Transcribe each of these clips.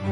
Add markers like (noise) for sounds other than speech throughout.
Good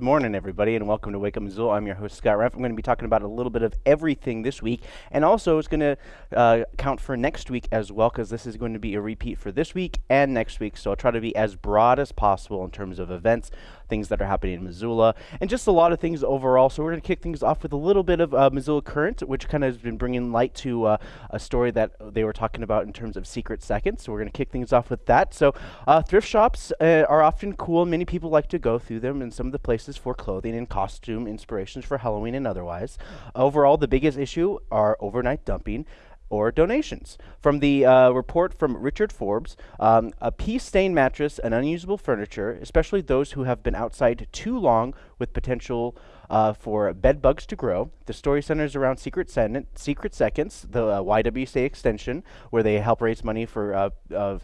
morning, everybody, and welcome to Wake Up Missoula. I'm your host, Scott Reff. I'm going to be talking about a little bit of everything this week, and also it's going to uh, count for next week as well, because this is going to be a repeat for this week and next week. So I'll try to be as broad as possible in terms of events, things that are happening in Missoula, and just a lot of things overall. So we're going to kick things off with a little bit of uh, Missoula Current, which kind of has been bringing light to uh, a story that they were talking about in terms of secret seconds. So we're going to kick things off with that. So uh, thrift shops uh, are often cool. Many people like to go through them, and some of the places for clothing and costume inspirations for Halloween and otherwise. Overall, the biggest issue are overnight dumping or donations. From the uh, report from Richard Forbes, um, a pea stained mattress and unusable furniture, especially those who have been outside too long with potential uh, for bed bugs to grow. The story centers around Secret, Secret Seconds, the uh, YWCA extension, where they help raise money for uh,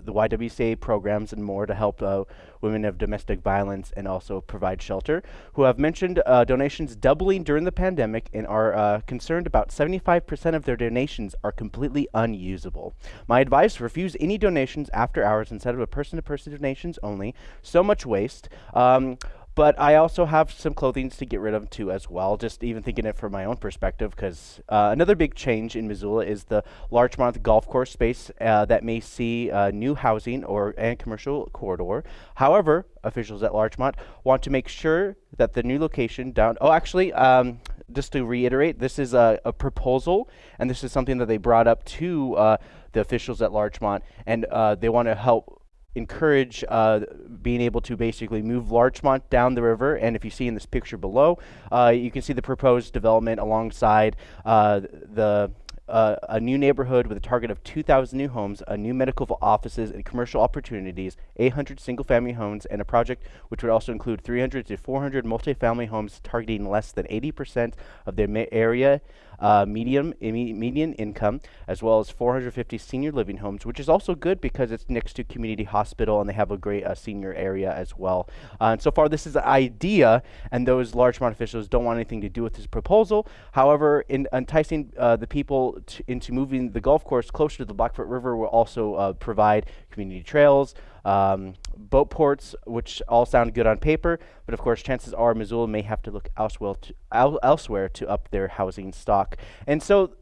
the YWCA programs and more to help uh, women of domestic violence and also provide shelter, who have mentioned uh, donations doubling during the pandemic and are uh, concerned about 75% of their donations are completely unusable. My advice refuse any donations after hours instead of a person to person donations only. So much waste. Um, but I also have some clothing to get rid of too as well, just even thinking it from my own perspective, because uh, another big change in Missoula is the Larchmont golf course space uh, that may see uh, new housing or and commercial corridor. However, officials at Larchmont want to make sure that the new location down. Oh, actually, um, just to reiterate, this is a, a, proposal, and this is something that they brought up to uh, the officials at Larchmont, and uh, they want to help encourage uh, being able to basically move Larchmont down the river. And if you see in this picture below, uh, you can see the proposed development alongside uh, the uh, a new neighborhood with a target of 2,000 new homes, a new medical offices and commercial opportunities, 800 single-family homes, and a project which would also include 300 to 400 multifamily homes targeting less than 80% of their area uh, medium median income, as well as 450 senior living homes, which is also good because it's next to community hospital and they have a great uh, senior area as well. Uh, and so far, this is an idea, and those large Larchmont officials don't want anything to do with this proposal. However, in enticing uh, the people into moving the golf course closer to the Blackfoot River will also uh, provide community trails, um, boat ports, which all sound good on paper, but of course, chances are Missoula may have to look elsewhere to, el elsewhere to up their housing stock. And so,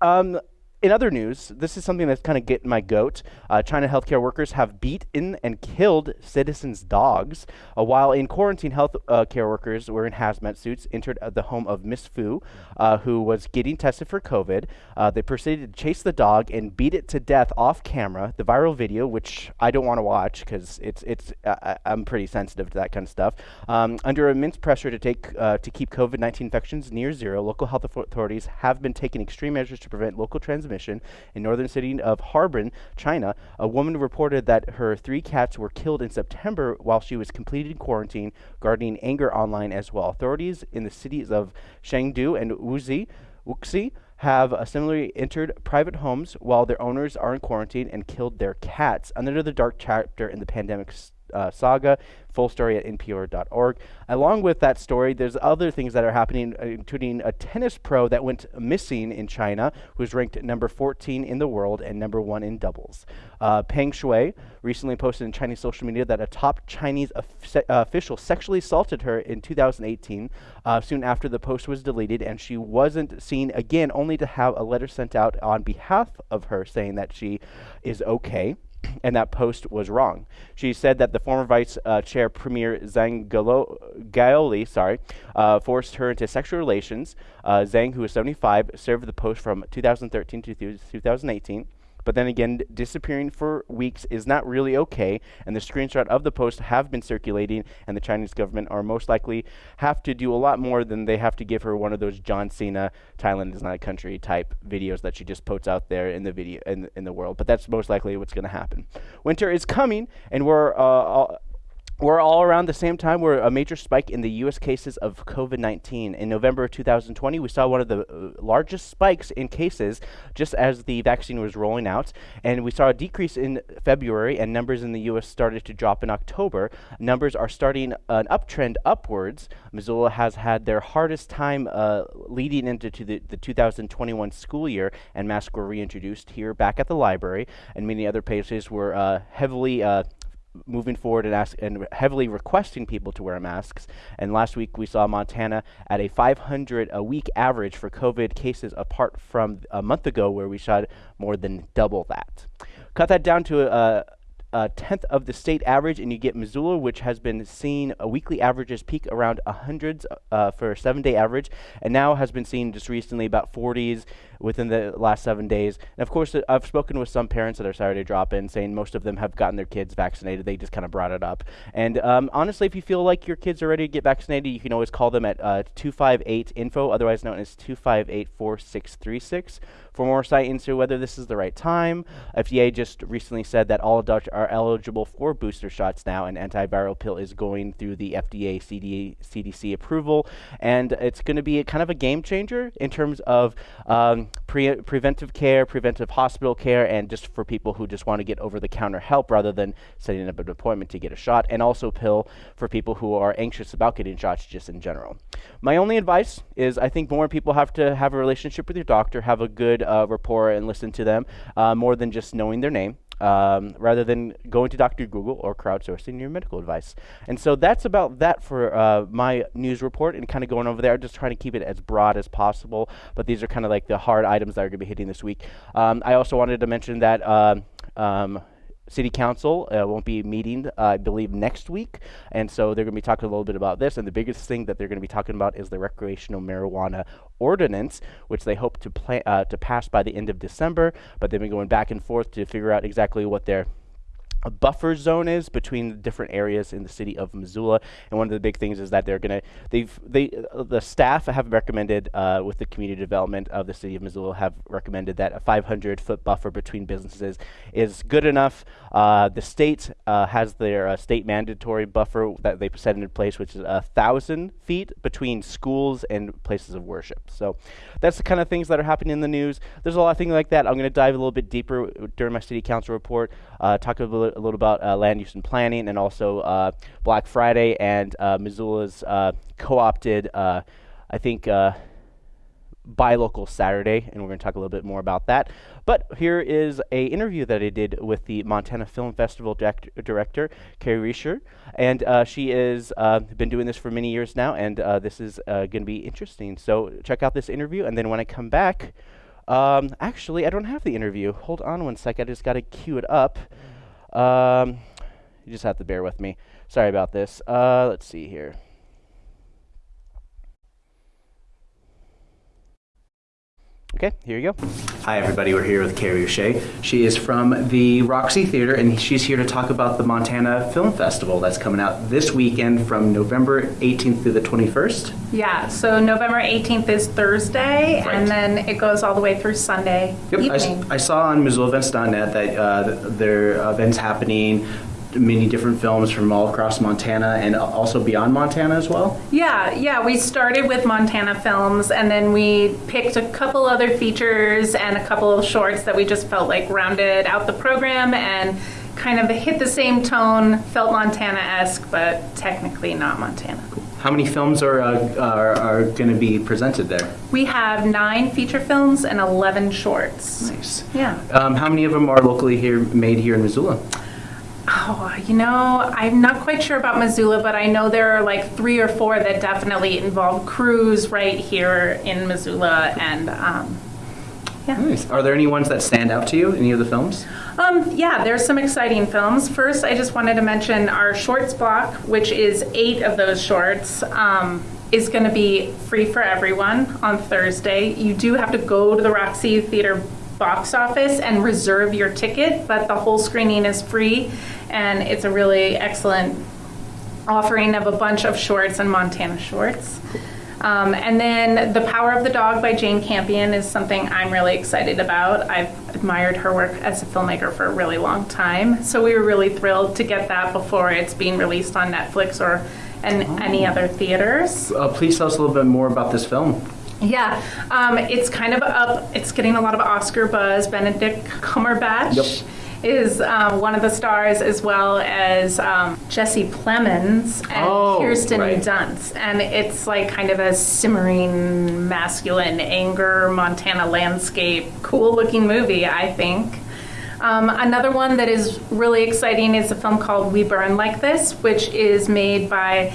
um, in other news, this is something that's kind of getting my goat. Uh, China healthcare workers have beaten and killed citizens' dogs. Uh, while in quarantine, health uh, care workers wearing hazmat suits entered the home of Miss Fu, uh, who was getting tested for COVID. Uh, they proceeded to chase the dog and beat it to death off camera. The viral video, which I don't want to watch because it's it's uh, I'm pretty sensitive to that kind of stuff. Um, under immense pressure to take to keep COVID-19 infections near zero, local health authorities have been taking extreme measures to prevent local transmission transmission. In northern city of Harbin, China, a woman reported that her three cats were killed in September while she was completing quarantine, garnering anger online as well. Authorities in the cities of Chengdu and Wuxi, Wuxi have uh, similarly entered private homes while their owners are in quarantine and killed their cats. Another dark chapter in the pandemic uh, saga. Full story at npr.org. Along with that story, there's other things that are happening, uh, including a tennis pro that went missing in China, who's ranked number 14 in the world and number one in doubles. Uh, Peng Shuai recently posted in Chinese social media that a top Chinese uh, official sexually assaulted her in 2018. Uh, soon after the post was deleted, and she wasn't seen again, only to have a letter sent out on behalf of her saying that she is okay and that post was wrong. She said that the former vice uh, chair premier Zhang Gaoli, sorry, uh, forced her into sexual relations. Uh, Zhang, who was 75, served the post from 2013 to 2018. But then again, disappearing for weeks is not really okay, and the screenshot of the post have been circulating, and the Chinese government are most likely have to do a lot more than they have to give her one of those John Cena Thailand is not a country type videos that she just puts out there in the video in, in the world. But that's most likely what's going to happen. Winter is coming, and we're uh, we're all around the same time. We're a major spike in the U.S. cases of COVID 19. In November of 2020, we saw one of the uh, largest spikes in cases just as the vaccine was rolling out. And we saw a decrease in February, and numbers in the U.S. started to drop in October. Numbers are starting an uptrend upwards. Missoula has had their hardest time uh, leading into the, the 2021 school year, and masks were reintroduced here back at the library. And many other places were uh, heavily uh, moving forward and ask and heavily requesting people to wear masks. And last week we saw Montana at a 500 a week average for COVID cases, apart from a month ago where we saw more than double that. Cut that down to a, a tenth of the state average, and you get Missoula, which has been seeing a weekly averages peak around hundreds uh, for a seven-day average, and now has been seeing just recently about 40s within the last seven days. And of course, I've spoken with some parents that are sorry to drop in, saying most of them have gotten their kids vaccinated. They just kind of brought it up. And um, honestly, if you feel like your kids are ready to get vaccinated, you can always call them at uh, 258 info, otherwise known as 258 4636 for more insight into whether this is the right time. FDA just recently said that all adults are eligible for booster shots now, and antiviral pill is going through the FDA CD, CDC approval, and it's going to be kind of a game changer in terms of um, pre- preventive care, preventive hospital care, and just for people who just want to get over the counter help rather than setting up an appointment to get a shot, and also pill for people who are anxious about getting shots just in general. My only advice is I think more people have to have a relationship with your doctor, have a good uh, rapport, and listen to them uh, more than just knowing their name um, rather than going to Dr. Google or crowdsourcing your medical advice. And so that's about that for uh, my news report and kind of going over there, just trying to keep it as broad as possible. But these are kind of like the hard items that are going to be hitting this week. Um, I also wanted to mention that. Um, um City Council uh, won't be meeting, uh, I believe, next week. And so they're going to be talking a little bit about this. And the biggest thing that they're going to be talking about is the recreational marijuana ordinance, which they hope to, uh, to pass by the end of December. But they've been going back and forth to figure out exactly what their a buffer zone is between the different areas in the city of Missoula. And one of the big things is that they're going to, they've, they, uh, the staff have recommended uh, with the community development of the city of Missoula have recommended that a 500 foot buffer between businesses is good enough. Uh, the state uh, has their uh, state mandatory buffer that they set into place, which is a thousand feet between schools and places of worship. So that's the kind of things that are happening in the news. There's a lot of things like that. I'm going to dive a little bit deeper during my city council report, uh, talk a little, a little about uh, land use and planning, and also uh, Black Friday and uh, Missoula's uh, co-opted, I think, buy local Saturday, and we're going to talk a little bit more about that. But here is a interview that I did with the Montana Film Festival director, Carrie Reisher, and uh, she has uh, been doing this for many years now, and uh, this is going to be interesting. So check out this interview, and then when I come back, um, actually, I don't have the interview. Hold on one sec. I just got to cue it up. Um, you just have to bear with me. Sorry about this. Uh, let's see here. Okay, here you go. Hi, everybody. We're here with Carrie O'Shea. She is from the Roxy Theater, and she's here to talk about the Montana Film Festival that's coming out this weekend from November 18th through the 21st. Yeah, so November 18th is Thursday, right. and then it goes all the way through Sunday yep, evening. I, I saw on MissoulaEvents.net that uh, there are events happening many different films from all across Montana and also beyond Montana as well? Yeah, yeah. We started with Montana films and then we picked a couple other features and a couple of shorts that we just felt like rounded out the program and kind of hit the same tone, felt Montana esque, but technically not Montana. How many films are, uh, are, are going to be presented there? We have nine feature films and 11 shorts. Nice. Yeah. Um, how many of them are locally here made here in Missoula? Oh, you know, I'm not quite sure about Missoula, but I know there are like three or four that definitely involve crews right here in Missoula, and um, yeah. Nice. Are there any ones that stand out to you? Any of the films? Um, yeah, there's some exciting films. First, I just wanted to mention our shorts block, which is eight of those shorts. Um, is going to be free for everyone on Thursday. You do have to go to the Roxy Theater box office and reserve your ticket, but the whole screening is free and it's a really excellent offering of a bunch of shorts and Montana shorts. Um, and then The Power of the Dog by Jane Campion is something I'm really excited about. I've admired her work as a filmmaker for a really long time. So we were really thrilled to get that before it's being released on Netflix or in any other theaters. Uh, please tell us a little bit more about this film. Yeah, um, it's kind of up. It's getting a lot of Oscar buzz. Benedict Cumberbatch Yep. is um, one of the stars, as well as um, Jesse Plemons and Oh, Kirsten right. Dunst. And it's like kind of a simmering, masculine anger Montana landscape, cool-looking movie, I think. Um, another one that is really exciting is a film called We Burn Like This, which is made by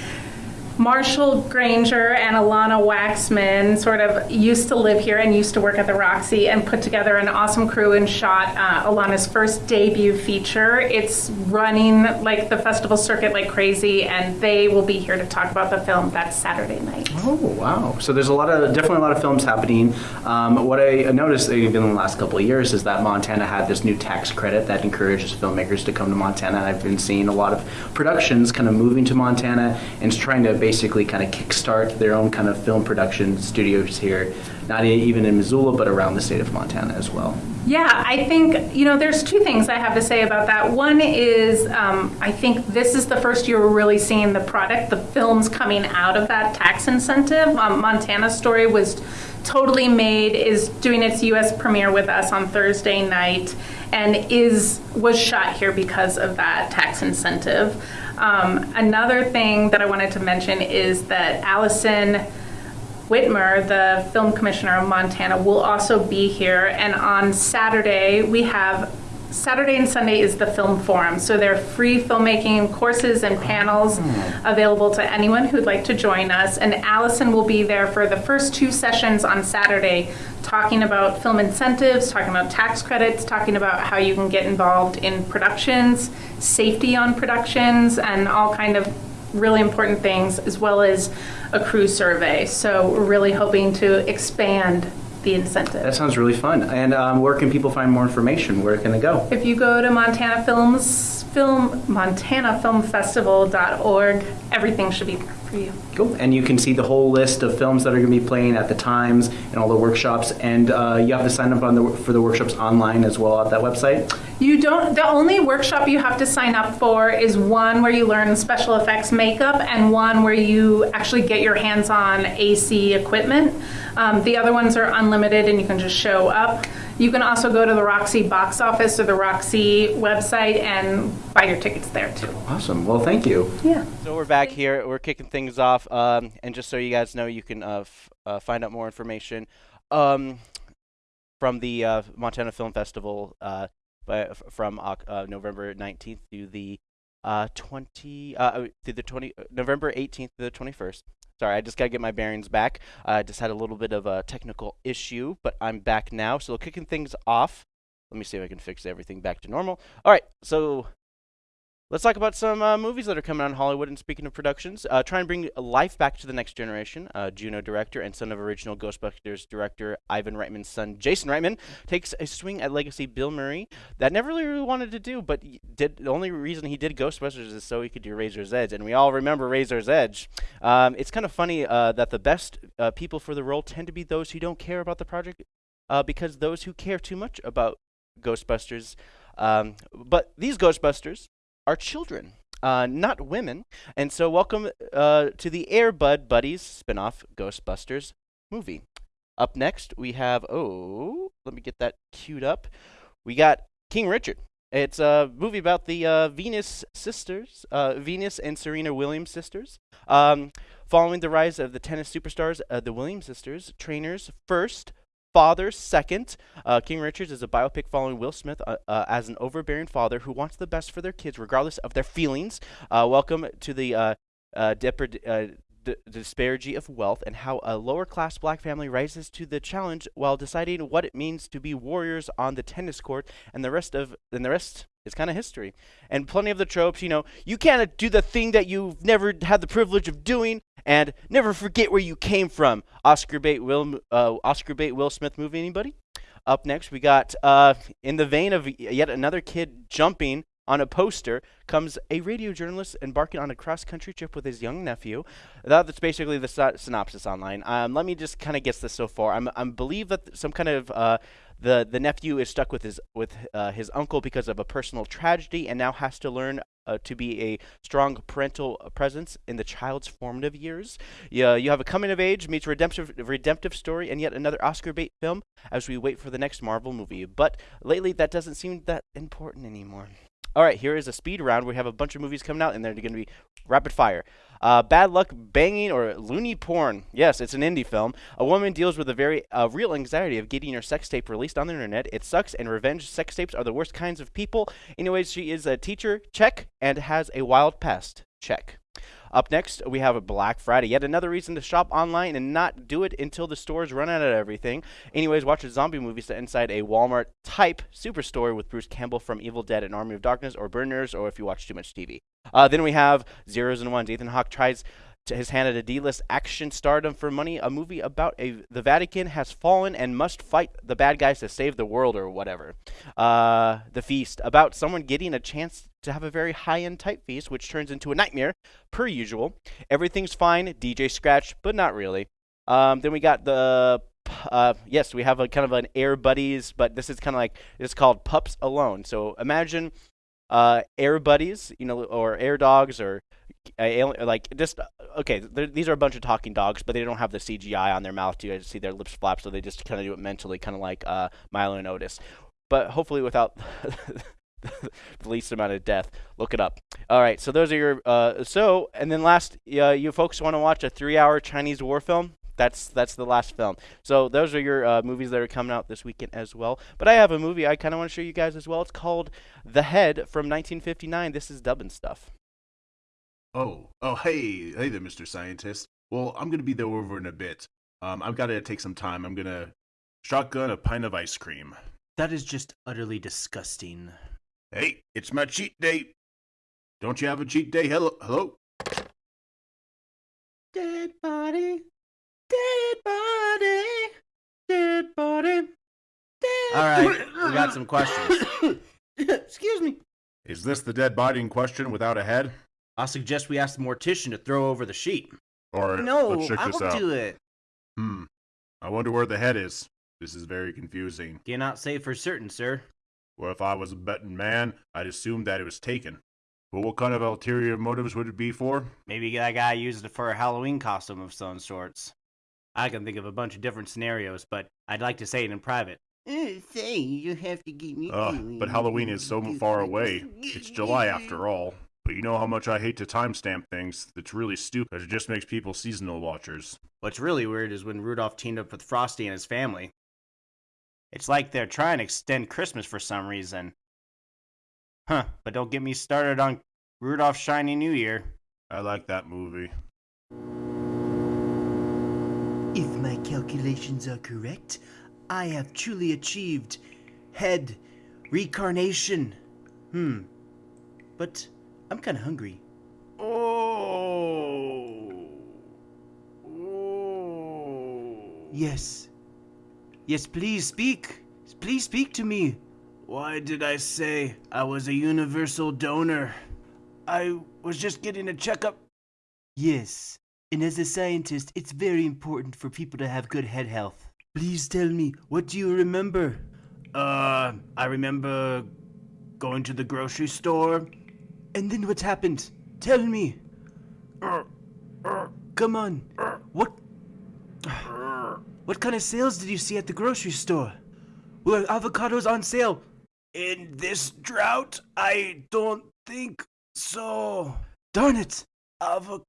Marshall Granger and Alana Waksman sort of used to live here and used to work at the Roxy and put together an awesome crew and shot uh, Alana's first debut feature. It's running like the festival circuit like crazy, and they will be here to talk about the film that Saturday night. Oh wow! So there's a lot of definitely a lot of films happening. Um, what I noticed even in the last couple of years is that Montana had this new tax credit that encourages filmmakers to come to Montana. I've been seeing a lot of productions kind of moving to Montana and trying to basically kind of kickstart their own kind of film production studios here, not even in Missoula, but around the state of Montana as well. Yeah, I think, you know, there's two things I have to say about that. One is um, I think this is the first year we're really seeing the product, the films coming out of that tax incentive. Um, Montana Story was totally made, is doing its US premiere with us on Thursday night, and is was shot here because of that tax incentive. Um, another thing that I wanted to mention is that Allison Whitmer, the film commissioner of Montana, will also be here. And on Saturday, we have Saturday and Sunday is the film forum. So there are free filmmaking courses and panels hmm. available to anyone who'd like to join us. And Allison will be there for the first two sessions on Saturday, talking about film incentives, talking about tax credits, talking about how you can get involved in productions, safety on productions, and all kind of really important things, as well as a crew survey. So we're really hoping to expand the incentive. That sounds really fun. And um, where can people find more information? Where can they go? If you go to Montana Films, film, montanafilmfestival.org, everything should be there for you. Cool. And you can see the whole list of films that are going to be playing at the times and all the workshops. And uh, you have to sign up on the for the workshops online as well at that website. You don't, the only workshop you have to sign up for is one where you learn special effects makeup and one where you actually get your hands on AC equipment. Um, the other ones are unlimited and you can just show up. You can also go to the Roxy box office or the Roxy website and buy your tickets there too. Awesome. Well, thank you. Yeah. So we're back here. We're kicking things off, um, and just so you guys know, you can uh, f- uh, find out more information um, from the uh, Montana Film Festival uh, by, f- from uh, November 19th through the uh, 20 uh, through the 20 uh, November 18th to the 21st. Sorry, I just gotta get my bearings back. I just had a little bit of a technical issue, but I'm back now. So kicking things off. Let me see if I can fix everything back to normal. All right, so Let's talk about some uh, movies that are coming out in Hollywood. And speaking of productions, uh, try and bring life back to the next generation. Uh, Juno director and son of original Ghostbusters director Ivan Reitman's son Jason Reitman takes a swing at legacy Bill Murray that never really wanted to do, but did. The only reason he did Ghostbusters is so he could do Razor's Edge, and we all remember Razor's Edge. Um, it's kind of funny uh, that the best uh, people for the role tend to be those who don't care about the project, uh, because those who care too much about Ghostbusters. Um, but these Ghostbusters are children, uh, not women. And so, welcome uh, to the Air Bud Buddies spin-off Ghostbusters movie. Up next, we have oh, let me get that queued up. We got King Richard. It's a movie about the uh, Venus sisters, uh, Venus and Serena Williams sisters. Um, following the rise of the tennis superstars, uh, the Williams sisters, trainers first, fathers second. Uh, King Richards is a biopic following Will Smith uh, uh, as an overbearing father who wants the best for their kids, regardless of their feelings. Uh, welcome to the uh, uh, depred- d- disparity of wealth and how a lower class black family rises to the challenge while deciding what it means to be warriors on the tennis court, and the rest of and the rest is kind of history. And plenty of the tropes, you know, you can't do the thing that you've never had the privilege of doing, and never forget where you came from. Oscar bait Will uh, Oscar bait Will Smith movie. Anybody? Up next, we got uh, in the vein of yet another kid jumping On a poster comes a radio journalist embarking on a cross country trip with his young nephew. That, that's basically the sy- synopsis online. Um, let me just kind of guess this so far. I'm, I believe that some kind of uh, the the nephew is stuck with his with uh, his uncle because of a personal tragedy and now has to learn uh, to be a strong parental presence in the child's formative years. Yeah, you have a coming of age meets redemptive redemptive story and yet another Oscar bait film as we wait for the next Marvel movie. But lately that doesn't seem that important anymore. All right, here is a speed round. We have a bunch of movies coming out, and they're going to be rapid fire. Uh, Bad Luck Banging or Loony Porn. Yes, it's an indie film. A woman deals with the very uh, real anxiety of getting her sex tape released on the internet. It sucks, and revenge sex tapes are the worst kinds of people. Anyways, she is a teacher, check, and has a wild past, check. Up next, we have a Black Friday. Yet another reason to shop online and not do it until the stores run out of everything. Anyways, watch a zombie movie set inside a Walmart type superstore with Bruce Campbell from Evil Dead and Army of Darkness or Burners or if you watch too much TV. Uh, then we have Zeros and Ones. Ethan Hawke tries to his hand at a D-list action stardom for money. A movie about a the Vatican has fallen and must fight the bad guys to save the world or whatever. Uh, the Feast about someone getting a chance to have a very high-end type feast, which turns into a nightmare per usual. Everything's fine. DJ Scratch, but not really. Um, then we got the uh, yes, we have a kind of an Air Buddies, but this is kind of like it's called Pups Alone. So imagine uh, Air Buddies, you know, or Air Dogs, or like just okay. These are a bunch of talking dogs, but they don't have the CGI on their mouth to see their lips flap, so they just kind of do it mentally, kind of like uh, Milo and Otis. But hopefully without (laughs) the least amount of death. Look it up. All right, so those are your uh, so, and then last, uh, you folks want to watch a three-hour Chinese war film? That's that's the last film. So those are your uh, movies that are coming out this weekend as well. But I have a movie I kind of want to show you guys as well. It's called The Head from 1959. This is dubbing stuff. Oh, oh, hey, hey there, Mr. Scientist. Well, I'm gonna be there over in a bit. Um, I've got to take some time. I'm gonna shotgun a pint of ice cream. That is just utterly disgusting. Hey, it's my cheat day. Don't you have a cheat day? Hello, hello. Dead body, dead body, dead body. Dead All right, we got (coughs) some questions. (coughs) Excuse me. Is this the dead body in question without a head? I suggest we ask the mortician to throw over the sheet. Or No, let's check I this will out. do it. Hmm. I wonder where the head is. This is very confusing. Cannot say for certain, sir. Well, if I was a betting man, I'd assume that it was taken. But what kind of ulterior motives would it be for? Maybe that guy used it for a Halloween costume of some sorts. I can think of a bunch of different scenarios, but I'd like to say it in private. say you have to give me. Ugh, but Halloween is so far away. It's July after all. But you know how much I hate to timestamp things. It's really stupid. It just makes people seasonal watchers. What's really weird is when Rudolph teamed up with Frosty and his family. It's like they're trying to extend Christmas for some reason. Huh, but don't get me started on Rudolph's Shiny New Year. I like that movie. If my calculations are correct, I have truly achieved head reincarnation. Hmm. But I'm kind of hungry. Oh. Oh. Yes. Yes, please speak. Please speak to me. Why did I say I was a universal donor? I was just getting a checkup. Yes. And as a scientist, it's very important for people to have good head health. Please tell me, what do you remember? Uh, I remember going to the grocery store. And then what happened? Tell me. Come on. What? What kind of sales did you see at the grocery store? Were avocados on sale? In this drought, I don't think so. Darn it! Avocados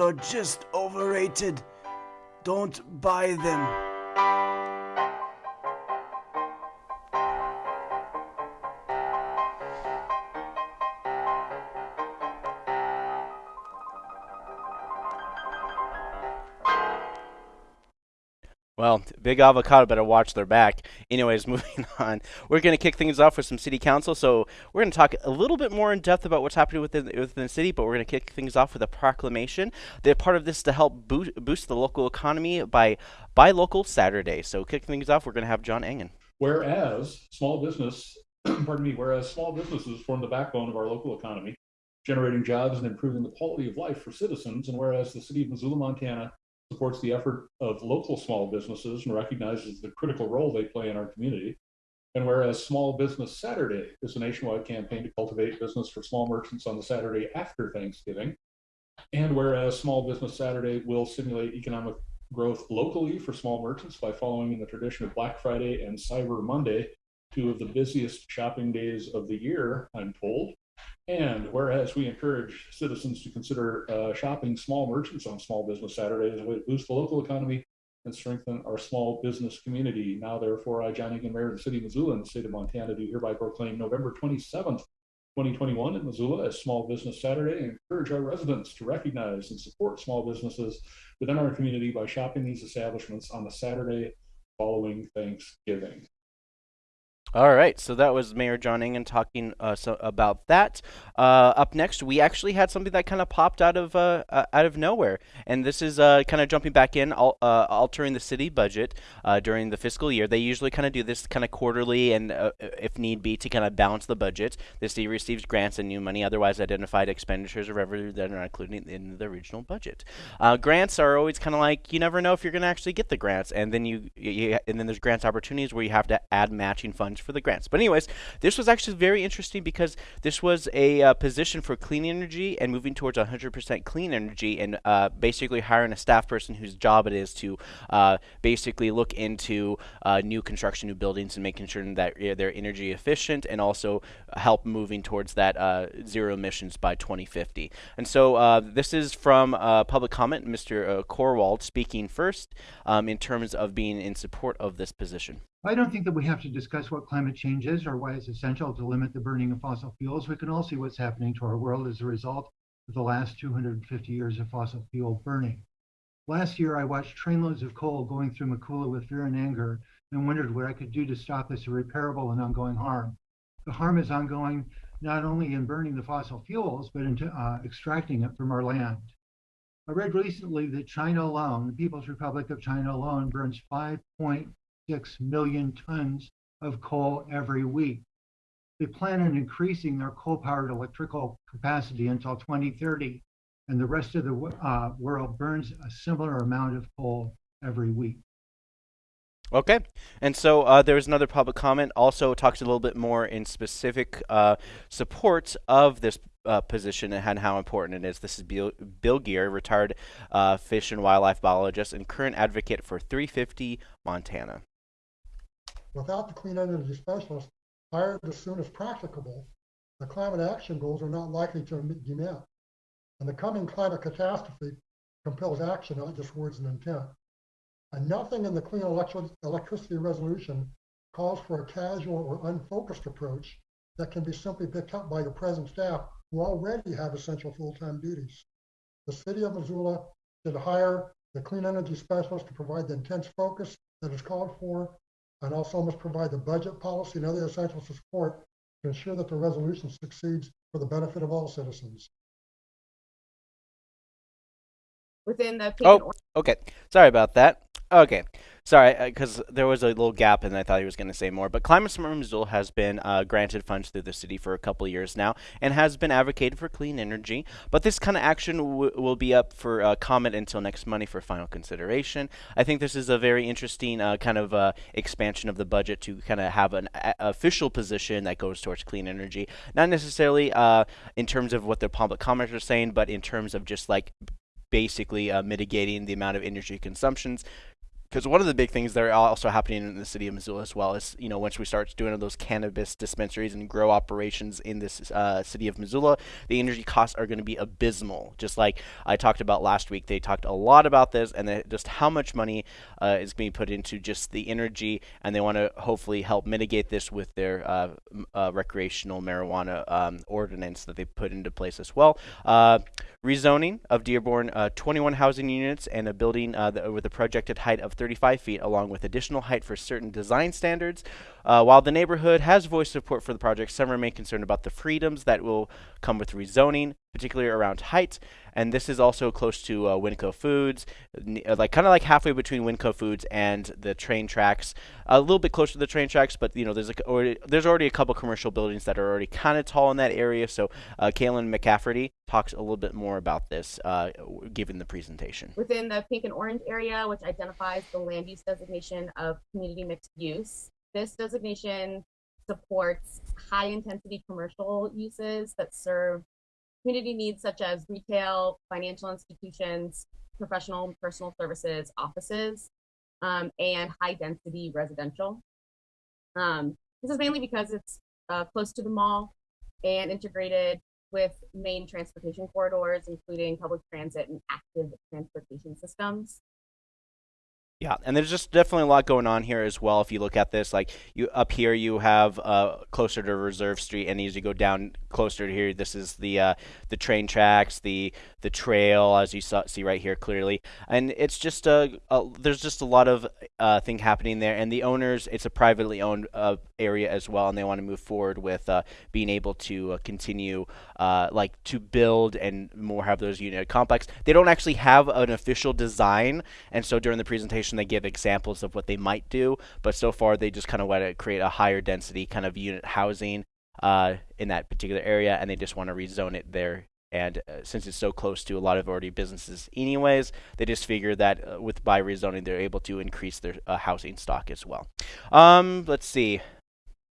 are just overrated. Don't buy them. Well, Big Avocado better watch their back. Anyways, (laughs) moving on. We're going to kick things off with some city council. So we're going to talk a little bit more in depth about what's happening within, within the city, but we're going to kick things off with a proclamation. The part of this is to help boost, boost the local economy by Buy Local Saturday. So kick things off, we're going to have John Engen. Whereas small business (clears throat) pardon me, whereas small businesses form the backbone of our local economy, generating jobs and improving the quality of life for citizens, and whereas the city of Missoula, Montana supports the effort of local small businesses and recognizes the critical role they play in our community, and whereas Small Business Saturday is a nationwide campaign to cultivate business for small merchants on the Saturday after Thanksgiving, and whereas Small Business Saturday will stimulate economic growth locally for small merchants by following in the tradition of Black Friday and Cyber Monday, two of the busiest shopping days of the year, I'm told. And whereas we encourage citizens to consider uh, shopping small merchants on Small Business Saturday as a way to boost the local economy and strengthen our small business community. Now, therefore, I, John Engen, Mayor of the City of Missoula and the State of Montana, do hereby proclaim November 27th, 2021 in Missoula as Small Business Saturday and encourage our residents to recognize and support small businesses within our community by shopping these establishments on the Saturday following Thanksgiving. All right, so that was Mayor John Engen talking uh, so about that. Uh, up next, we actually had something that kind of popped out of uh, uh out of nowhere, and this is uh, kind of jumping back in, al uh, altering the city budget during the fiscal year. They usually kind of do this kind of quarterly, and if need be, to kind of balance the budget. The city receives grants and new money, otherwise identified expenditures or revenue that are not included in the original budget. grants are always kind of like you never know if you're going to actually get the grants, and then you, you and then there's grants opportunities where you have to add matching funds for the grants. But anyways, this was actually very interesting because this was a uh, position for clean energy and moving towards 100% clean energy and uh, basically hiring a staff person whose job it is to uh, basically look into uh, new construction, new buildings, and making sure that they're energy efficient and also help moving towards that uh, zero emissions by 2050. And so uh, this is from public comment, Mr. Corwald speaking first um, in terms of being in support of this position. I don't think that we have to discuss what climate change is or why it's essential to limit the burning of fossil fuels. We can all see what's happening to our world as a result of the last 250 years of fossil fuel burning. Last year, I watched trainloads of coal going through Missoula with fear and anger and wondered what I could do to stop this irreparable and ongoing harm. The harm is ongoing not only in burning the fossil fuels, but in uh, extracting it from our land. I read recently that China alone, the People's Republic of China alone, burns 5.5 6 million tons of coal every week. They plan on increasing their coal-powered electrical capacity until 2030, and the rest of the uh, world burns a similar amount of coal every week. Okay, and so uh, there was another public comment. Also talks a little bit more in specific uh, support of this uh, position and how important it is. This is Bill, Bill Geer, retired uh, fish and wildlife biologist and current advocate for 350 Montana. Without the clean energy specialist hired as soon as practicable, the climate action goals are not likely to be met. And the coming climate catastrophe compels action, not just words and intent. And nothing in the clean electri electricity resolution calls for a casual or unfocused approach that can be simply picked up by the present staff who already have essential full-time duties. The city of Missoula should hire the clean energy specialist to provide the intense focus that is called for and also must provide the budget policy and other essential support to ensure that the resolution succeeds for the benefit of all citizens. Within the oh, okay. Sorry about that. Okay. Sorry, because uh, there was a little gap and I thought he was going to say more. But Climate Smart Missoula has been uh, granted funds through the city for a couple years now and has been advocated for clean energy. But this kind of action will be up for uh, comment until next Monday for final consideration. I think this is a very interesting uh, kind of uh, expansion of the budget to kind of have an official position that goes towards clean energy. Not necessarily uh, in terms of what the public commenters are saying, but in terms of just like basically mitigating the amount of energy consumptions because one of the big things that are also happening in the city of Missoula as well is, you know, once we start doing those cannabis dispensaries and grow operations in this uh, city of Missoula, the energy costs are going to be abysmal. Just like I talked about last week, they talked a lot about this and just how much money uh, is being put into just the energy, and they want to hopefully help mitigate this with their uh, uh, recreational marijuana um, ordinance that they put into place as well. Uh, rezoning of Dearborn uh, 21 housing units and a building with a projected height of 35 feet, along with additional height for certain design standards, Uh, while the neighborhood has voiced support for the project, some remain concerned about the freedoms that will come with rezoning, particularly around height. And this is also close to uh, Winco Foods, uh, like kind of like halfway between Winco Foods and the train tracks. A little bit closer to the train tracks, but you know there's a, already, there's already a couple commercial buildings that are already kind of tall in that area. So uh, Kaylin McCafferty talks a little bit more about this, uh, given the presentation. within the pink and orange area, which identifies the land use designation of community mixed use. This designation supports high intensity commercial uses that serve community needs such as retail, financial institutions, professional and personal services, offices, um, and high density residential. Um, this is mainly because it's uh, close to the mall and integrated with main transportation corridors, including public transit and active transportation systems. Yeah, and there's just definitely a lot going on here as well. If you look at this, like you up here, you have uh, closer to Reserve Street, and as you go down closer to here, this is the uh, the train tracks, the the trail, as you saw, see right here clearly, and it's just a, a there's just a lot of uh, thing happening there. And the owners, it's a privately owned uh, area as well, and they want to move forward with uh, being able to uh, continue uh, like to build and more have those unit complex. They don't actually have an official design, and so during the presentation they give examples of what they might do. But so far they just kind of want to create a higher density kind of unit housing uh, in that particular area, and they just want to rezone it there. And uh, since it's so close to a lot of already businesses, anyways, they just figure that uh, with by rezoning they're able to increase their uh, housing stock as well. Um, let's see.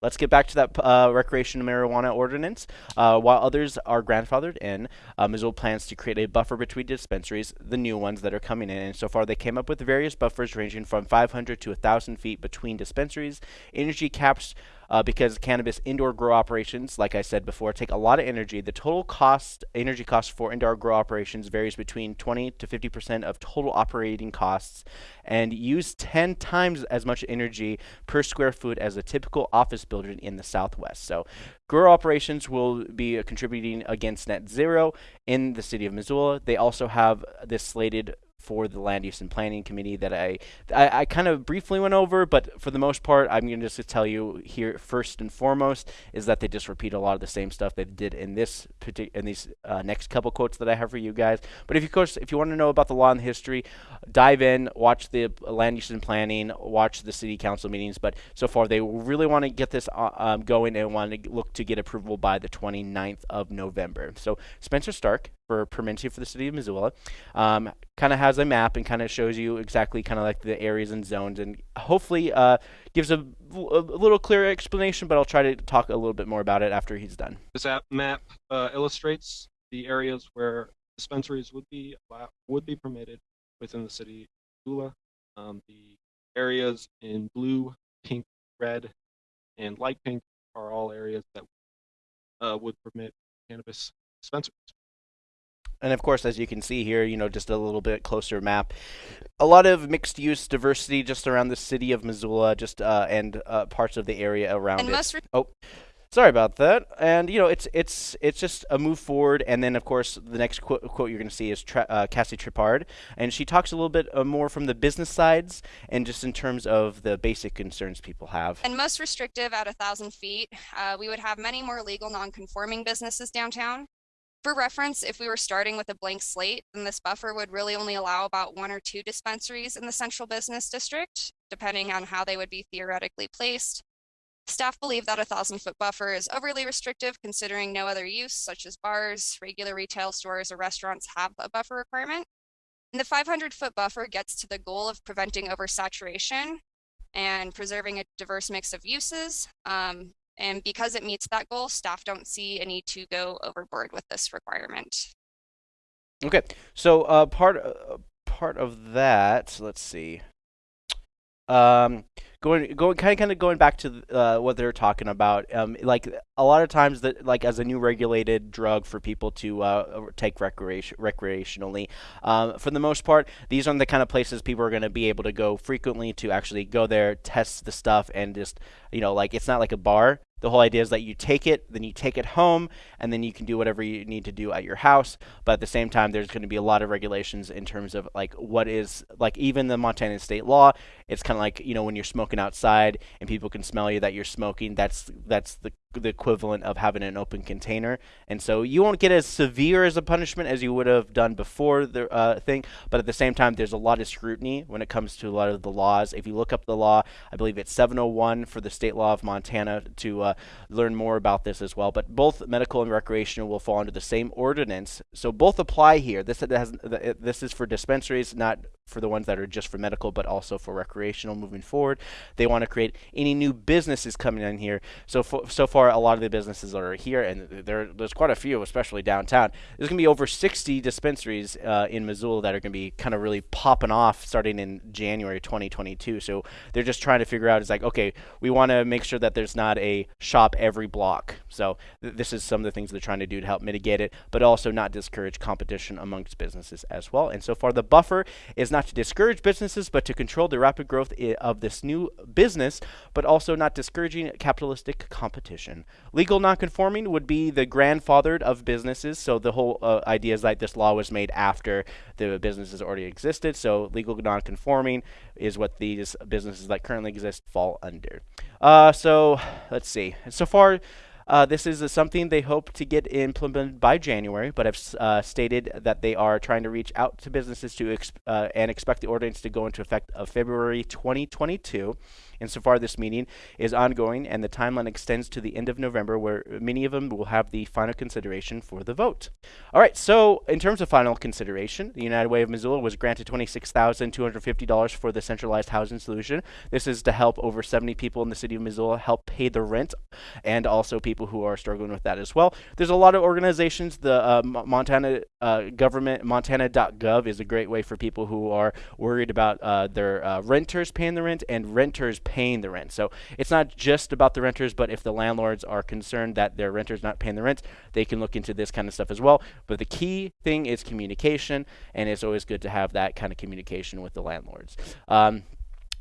Let's get back to that uh, recreational marijuana ordinance. Uh, while others are grandfathered in, uh, Missoula plans to create a buffer between dispensaries, the new ones that are coming in. And so far, they came up with various buffers ranging from 500 to 1,000 feet between dispensaries. Energy caps, uh, because cannabis indoor grow operations, like I said before, take a lot of energy. The total cost, energy cost for indoor grow operations varies between 20 to 50 percent of total operating costs, and use 10 times as much energy per square foot as a typical office building in the Southwest. So, grow operations will be uh, contributing against net zero in the city of Missoula. They also have this slated for the land use and planning committee that I, I, I kind of briefly went over, but for the most part, I'm going to just tell you here first and foremost is that they just repeat a lot of the same stuff they did in this in these uh, next couple quotes that I have for you guys. But if you course if you want to know about the law and the history, dive in, watch the land use and planning, watch the city council meetings. But so far, they really want to get this uh, um, going and want to look to get approval by the 29th of November. So Spencer Stark for permitting for the city of Missoula. Um, kind of has a map and kind of shows you exactly kind of like the areas and zones and hopefully uh, gives a, a little clearer explanation, but I'll try to talk a little bit more about it after he's done. This app map uh, illustrates the areas where dispensaries would be would be permitted within the city of Missoula. Um, the areas in blue, pink, red, and light pink are all areas that uh, would permit cannabis dispensaries. And of course, as you can see here, you know, just a little bit closer map, a lot of mixed use diversity just around the city of Missoula, just uh, and uh, parts of the area around And it. oh, sorry about that. And you know, it's it's it's just a move forward. And then, of course, the next quote, quote you're going to see is Tra- uh, Cassie Trippard, and she talks a little bit uh, more from the business sides and just in terms of the basic concerns people have. and most restrictive at a thousand feet. Uh, we would have many more legal non-conforming businesses downtown. For reference, if we were starting with a blank slate, then this buffer would really only allow about one or two dispensaries in the central business district, depending on how they would be theoretically placed. Staff believe that a thousand foot buffer is overly restrictive considering no other use, such as bars, regular retail stores, or restaurants have a buffer requirement. And the 500 foot buffer gets to the goal of preventing oversaturation and preserving a diverse mix of uses. Um, and because it meets that goal, staff don't see a need to go overboard with this requirement. Okay, so uh, part uh, part of that, let's see. Um, going going kind of kind of going back to uh, what they're talking about. Um, like a lot of times that like as a new regulated drug for people to uh, take recreation recreationally. Um, for the most part, these are the kind of places people are going to be able to go frequently to actually go there, test the stuff, and just you know like it's not like a bar the whole idea is that you take it, then you take it home, and then you can do whatever you need to do at your house. But at the same time, there's going to be a lot of regulations in terms of like what is like even the Montana state law. It's kind of like you know when you're smoking outside and people can smell you that you're smoking. That's that's the the equivalent of having an open container. And so you won't get as severe as a punishment as you would have done before the uh, thing. But at the same time, there's a lot of scrutiny when it comes to a lot of the laws. If you look up the law, I believe it's 701 for the state law of Montana to uh, Uh, learn more about this as well. But both medical and recreational will fall under the same ordinance. So both apply here. This has this is for dispensaries, not for the ones that are just for medical, but also for recreational moving forward. They want to create any new businesses coming in here. So so far, a lot of the businesses are here, and there, there's quite a few, especially downtown. There's going to be over 60 dispensaries uh, in Missoula that are going to be kind of really popping off starting in January 2022. So they're just trying to figure out, it's like, okay, we want to make sure that there's not a shop every block. So th this is some of the things they're trying to do to help mitigate it, but also not discourage competition amongst businesses as well. And so far, the buffer is not to discourage businesses, but to control the rapid growth of this new business, but also not discouraging capitalistic competition. Legal nonconforming would be the grandfathered of businesses. So the whole uh, idea is that this law was made after the businesses already existed. So legal nonconforming is what these businesses that currently exist fall under. Uh, so let's see. So far, uh, this is uh, something they hope to get implemented by January, but have uh, stated that they are trying to reach out to businesses to uh, and expect the ordinance to go into effect of February 2022. Insofar, this meeting is ongoing, and the timeline extends to the end of November, where many of them will have the final consideration for the vote. All right, so in terms of final consideration, the United Way of Missoula was granted $26,250 for the centralized housing solution. This is to help over 70 people in the city of Missoula help pay the rent, and also people who are struggling with that as well. There's a lot of organizations. The uh, Montana uh, government, montana.gov, is a great way for people who are worried about uh, their uh, renters paying the rent and renters paying the rent. So it's not just about the renters, but if the landlords are concerned that their renters not paying the rent, they can look into this kind of stuff as well. But the key thing is communication, and it's always good to have that kind of communication with the landlords. Um,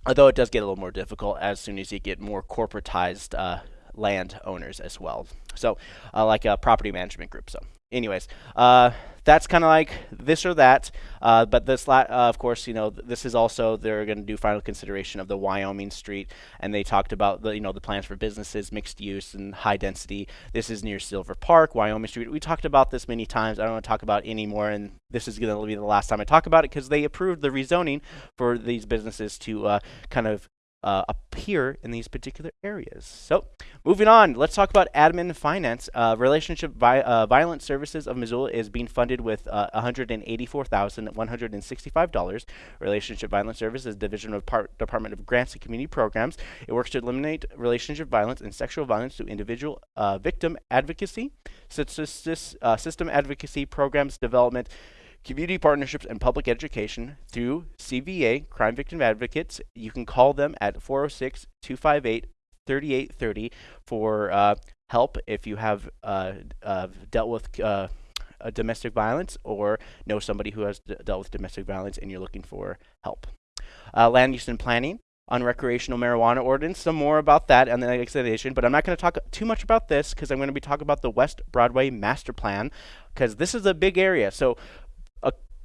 although it does get a little more difficult as soon as you get more corporatized uh, land owners as well. So uh, like a property management group. So anyways, uh, that's kind of like this or that. Uh, but this, uh, of course, you know, th this is also they're going to do final consideration of the Wyoming Street, and they talked about the you know the plans for businesses, mixed use, and high density. This is near Silver Park, Wyoming Street. We talked about this many times. I don't want to talk about anymore, and this is going to be the last time I talk about it because they approved the rezoning for these businesses to uh, kind of uh, appear in these particular areas. So moving on, let's talk about admin finance. Uh, relationship vi uh, Violence Services of Missoula is being funded with uh, $184,165. Relationship Violence Services Division of Par Department of Grants and Community Programs. It works to eliminate relationship violence and sexual violence through individual uh, victim advocacy, uh, system advocacy programs development, community partnerships, and public education through CVA, Crime Victim Advocates. You can call them at 406 258 3830 for uh, help if you have uh, uh, dealt with uh, domestic violence or know somebody who has dealt with domestic violence and you're looking for help. Uh, land use and planning on recreational marijuana ordinance. Some more about that and the next but I'm not going to talk too much about this because I'm going to be talking about the West Broadway Master Plan because this is a big area. So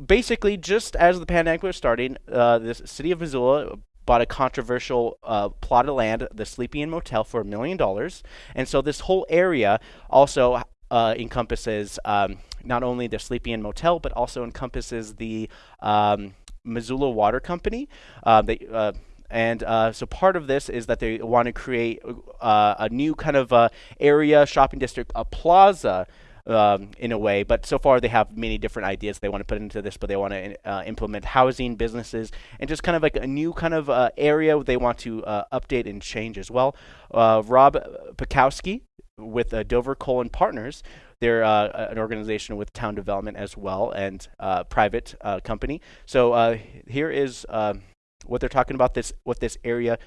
basically, just as the pandemic was starting, uh, the city of Missoula bought a controversial uh, plot of land, the Sleepy Inn Motel, for a million dollars. And so this whole area also uh, encompasses um, not only the Sleepy Inn Motel, but also encompasses the um, Missoula Water Company. Uh, they, uh, and uh, so part of this is that they want to create uh, a new kind of uh, area, shopping district, a plaza um, in a way. But so far, they have many different ideas they want to put into this, but they want to uh, implement housing, businesses, and just kind of like a new kind of uh, area they want to uh, update and change as well. Uh, Rob Piatkowski with uh, Dover Kohl and Partners. They're uh, an organization with town development as well and private company. So here is um, what they're talking about. This what this area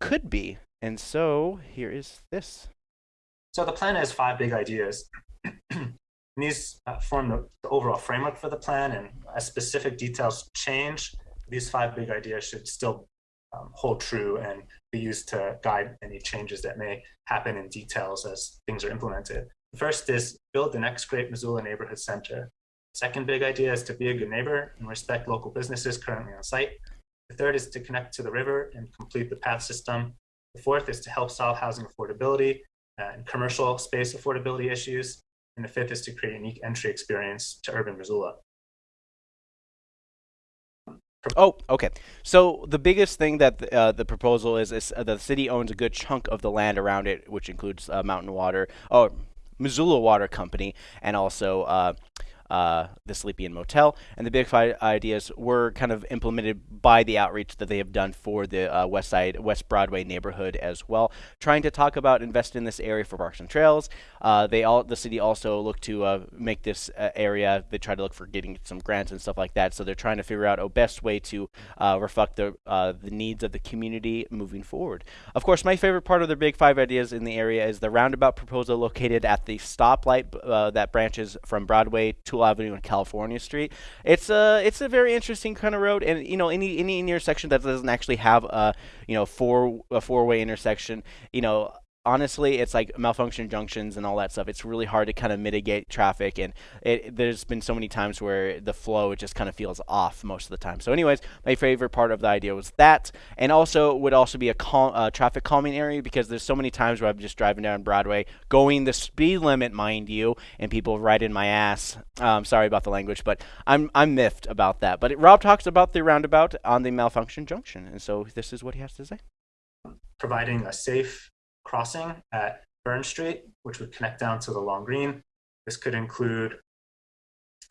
could be. And so here is this. So the plan has five big ideas. These uh, form the, the, overall framework for the plan, and as specific details change, these five big ideas should still um, hold true and be used to guide any changes that may happen in details as things are implemented. The first is build the next great Missoula neighborhood center. Second big idea is to be a good neighbor and respect local businesses currently on site. The third is to connect to the river and complete the path system. The fourth is to help solve housing affordability uh, and commercial space affordability issues. And the fifth is to create a unique entry experience to urban Missoula. Oh, okay. So the biggest thing that the, uh, the proposal is is uh, the city owns a good chunk of the land around it, which includes uh, Mountain Water, oh, Missoula Water Company, and also uh, uh, the Sleepy Inn Motel. And the big five ideas were kind of implemented by the outreach that they have done for the uh, West Side, West Broadway neighborhood as well. Trying to talk about investing in this area for parks and trails. Uh, they all, the city also look to uh, make this uh, area. They try to look for getting some grants and stuff like that. So they're trying to figure out a best way to uh, reflect the the needs of the community moving forward. Of course, my favorite part of the big five ideas in the area is the roundabout proposal located at the stoplight that branches from Broadway to Avenue and California Street. It's a it's a very interesting kind of road, and you know any any intersection that doesn't actually have a you know four a four way intersection, you know honestly, it's like malfunction junctions and all that stuff. It's really hard to kind of mitigate traffic, and it, there's been so many times where the flow just kind of feels off most of the time. So, anyways, my favorite part of the idea was that, and also would also be a uh, traffic calming area because there's so many times where I'm just driving down Broadway, going the speed limit, mind you, and people right in my ass. Um, sorry about the language, but I'm I'm miffed about that. But it, Rob talks about the roundabout on the malfunction junction, and so this is what he has to say. Providing a safe crossing at Burn Street, which would connect down to the Long Green. This could include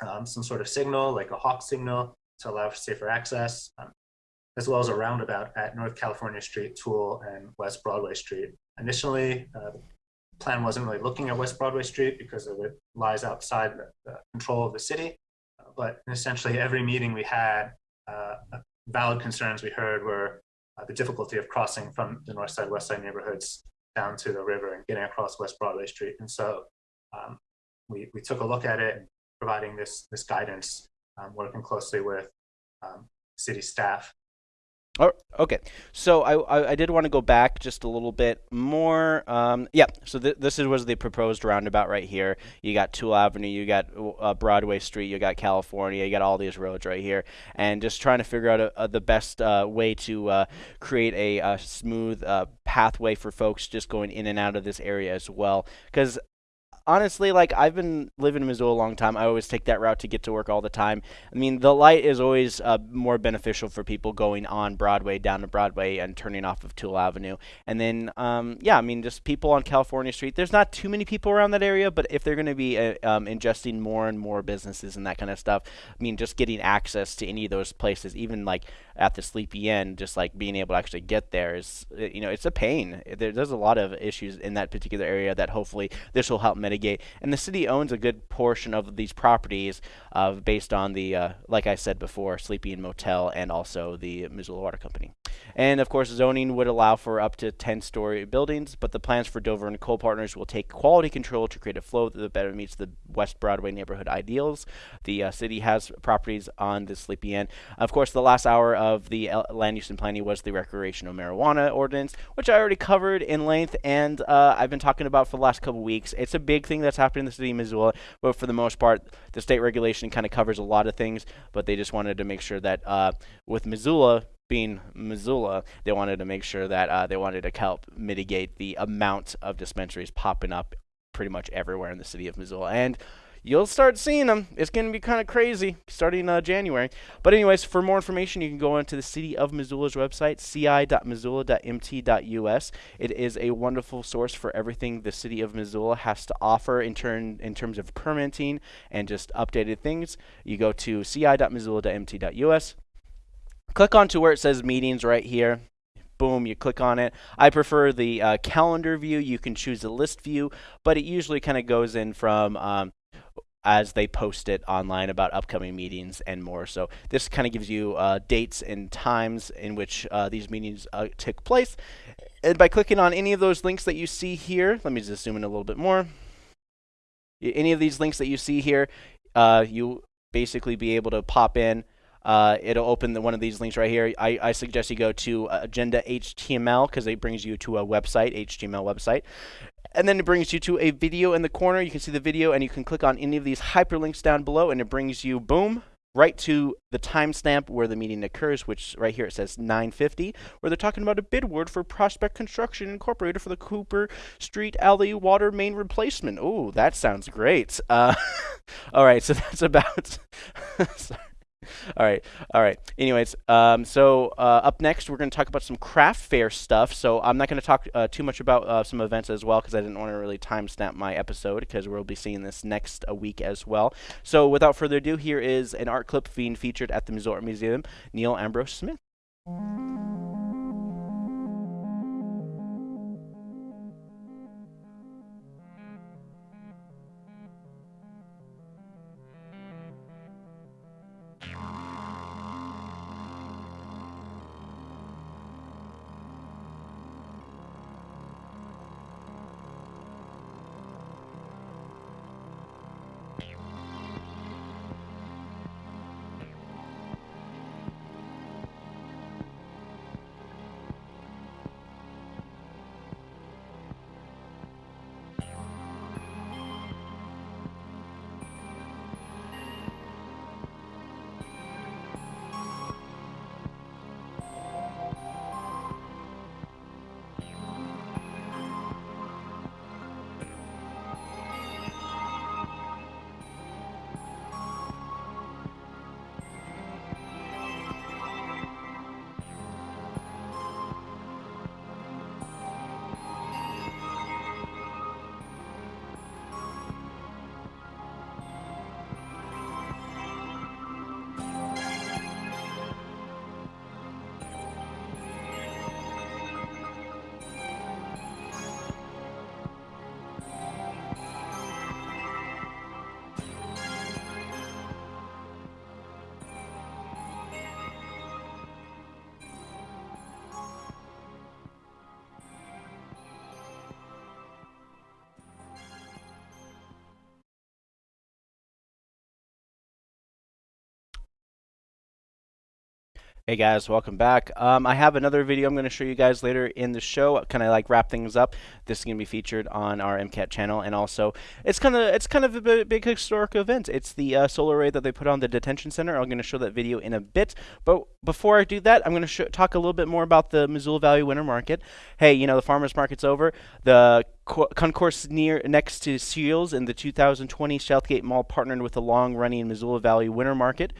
um, some sort of signal, like a hawk signal, to allow for safer access, um, as well as a roundabout at North California Street, Toole, and West Broadway Street. Initially, uh, the plan wasn't really looking at West Broadway Street because it lies outside the, the control of the city. Uh, but essentially, every meeting we had, uh, valid concerns we heard were uh, the difficulty of crossing from the north side, west side neighborhoods down to the river and getting across West Broadway Street. And so um, we, we took a look at it providing this, this guidance, um, working closely with um, city staff Oh, okay. So I, I, I did want to go back just a little bit more. Um, yeah. So th- this is, was the proposed roundabout right here. You got Toole Avenue, you got uh, Broadway Street, you got California, you got all these roads right here, and just trying to figure out a, a, the best uh, way to uh, create a, a smooth uh, pathway for folks just going in and out of this area as well. Because honestly, like I've been living in Missoula a long time. I always take that route to get to work all the time. I mean, the light is always uh, more beneficial for people going on Broadway down to Broadway and turning off of Toole Avenue. And then, um, yeah, I mean, just people on California Street. There's not too many people around that area, but if they're going to be uh, um, ingesting more and more businesses and that kind of stuff, I mean, just getting access to any of those places, even like at the Sleepy Inn, just like being able to actually get there is, uh, you know, it's a pain. There, there's a lot of issues in that particular area that hopefully this will help mitigate. And the city owns a good portion of these properties uh, based on the, uh, like I said before, Sleepy Inn Motel and also the Missoula Water Company. And of course, zoning would allow for up to 10 story buildings, but the plans for Dover and Kohl Partners will take quality control to create a flow that better meets the West Broadway neighborhood ideals. The uh, city has properties on the Sleepy Inn. Of course, the last hour of the land use and planning was the recreational marijuana ordinance, which I already covered in length and uh, I've been talking about for the last couple weeks. It's a big thing that's happening in the city of Missoula, but for the most part, the state regulation kind of covers a lot of things, but they just wanted to make sure that uh, with Missoula, being Missoula, they wanted to make sure that uh, they wanted to help mitigate the amount of dispensaries popping up pretty much everywhere in the city of Missoula. And you'll start seeing them. It's going to be kind of crazy starting uh, January. But anyways, for more information, you can go onto the City of Missoula's website, ci.missoula.mt.us. It is a wonderful source for everything the City of Missoula has to offer in turn in terms of permitting and just updated things. You go to ci.missoula.mt.us click onto where it says meetings right here. Boom, you click on it. I prefer the uh, calendar view. You can choose the list view, but it usually kind of goes in from um, as they post it online about upcoming meetings and more. So this kind of gives you uh, dates and times in which uh, these meetings uh, took place. And by clicking on any of those links that you see here, let me just zoom in a little bit more. Any of these links that you see here, uh, you basically be able to pop in uh, it'll open the, one of these links right here. I, I suggest you go to uh, Agenda HTML because it brings you to a website, HTML website. And then it brings you to a video in the corner. You can see the video and you can click on any of these hyperlinks down below and it brings you, boom, right to the timestamp where the meeting occurs, which right here it says 950, where they're talking about a bid word for Prospect Construction Incorporated for the Cooper Street Alley water main replacement. Oh, that sounds great. Uh, (laughs) all right, so (laughs) that's about. (laughs) All right, all right. Anyways, um, so uh, up next we're going to talk about some craft fair stuff. So I'm not going to talk uh, too much about uh, some events as well because I didn't want to really timestamp my episode because we'll be seeing this next a week as well. So without further ado, here is an art clip being featured at the Missouri Museum. Neil Ambrose Smith. Hey guys, welcome back. Um, I have another video I'm going to show you guys later in the show. Kind of like wrap things up. This is going to be featured on our MCAT channel, and also it's kind of it's kind of a big, historic event. It's the uh, solar array that they put on the detention center. I'm going to show that video in a bit, but before I do that, I'm going to talk a little bit more about the Missoula Valley Winter Market. Hey, you know the farmers market's over. The concourse near next to Scheels in the 2020 Southgate Mall partnered with the long-running Missoula Valley Winter Market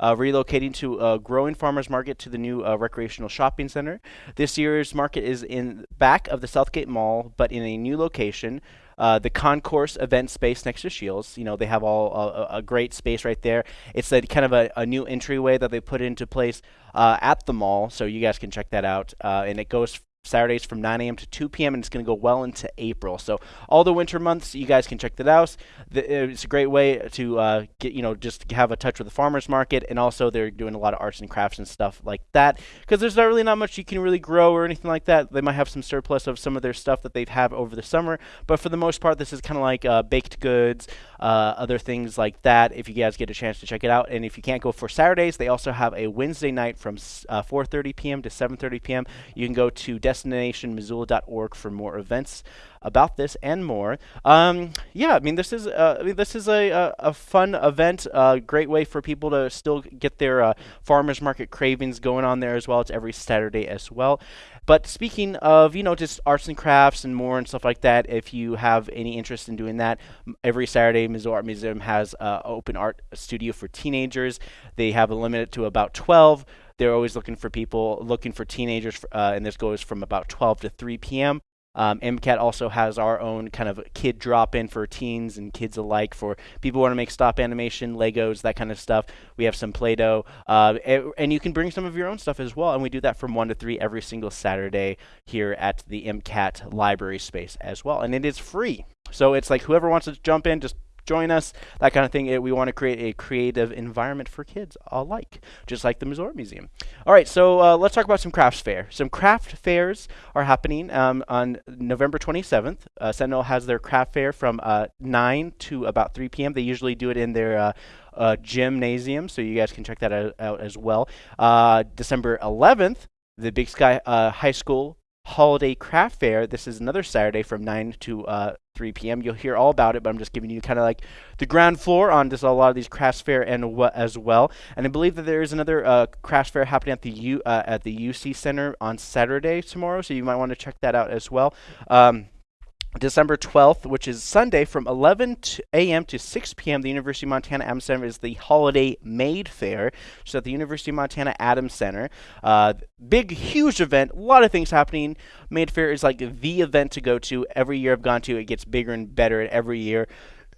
uh, relocating to a growing farmers market to the new uh, recreational shopping center. This year's market is in back of the Southgate Mall, but in a new location. Uh, the concourse event space next to Scheels. You know, they have all uh, a, a great space right there. It's a kind of a, a new entryway that they put into place uh, at the mall, so you guys can check that out. Uh, and it goes Saturdays from 9 a.m. to 2 p.m. and it's going to go well into April. So all the winter months, you guys can check that out. it's a great way to uh, get you know just have a touch with the farmers market, and also they're doing a lot of arts and crafts and stuff like that. Because there's not really not much you can really grow or anything like that. They might have some surplus of some of their stuff that they've had over the summer, but for the most part, this is kind of like uh, baked goods, uh, other things like that. If you guys get a chance to check it out, and if you can't go for Saturdays, they also have a Wednesday night from 4:30 uh, p.m. to 7:30 p.m. You can go to destinationmissoula.org for more events about this and more. Um, yeah, I mean this is uh, I mean, this is a, a, a fun event, a uh, great way for people to still get their uh, farmers market cravings going on there as well. It's every Saturday as well. But speaking of, you know, just arts and crafts and more and stuff like that, if you have any interest in doing that, every Saturday, Missoula Art Museum has an open art studio for teenagers. They have a limit to about 12. They're always looking for people, looking for teenagers, uh, and this goes from about 12 to 3 p.m. Um, MCAT also has our own kind of kid drop in for teens and kids alike for people who want to make stop animation, Legos, that kind of stuff. We have some Play Doh, uh, and you can bring some of your own stuff as well. And we do that from 1 to 3 every single Saturday here at the MCAT library space as well. And it is free. So it's like whoever wants to jump in, just join us, that kind of thing. It, we want to create a creative environment for kids alike, just like the Missouri Museum. All right, so uh, let's talk about some crafts fair. Some craft fairs are happening um, on November 27th. Uh, Sentinel has their craft fair from uh, 9 to about 3 p.m. They usually do it in their uh, uh, gymnasium, so you guys can check that out, out as well. December 11th, the Big Sky High School Holiday Craft Fair. This is another Saturday from 9 to uh, 3 p.m. You'll hear all about it, but I'm just giving you kind of like the ground floor on just a lot of these crafts fair and what as well. And I believe that there is another uh, crafts fair happening at the U uh, at the UC Center on Saturday tomorrow, so you might want to check that out as well. Um, December 12th, which is Sunday from 11 a.m. to 6 p.m., the University of Montana Adams Center is the Holiday Made Fair. So at the University of Montana Adams Center, uh, big, huge event, a lot of things happening. Made Fair is like the event to go to. Every year I've gone to, it gets bigger and better every year.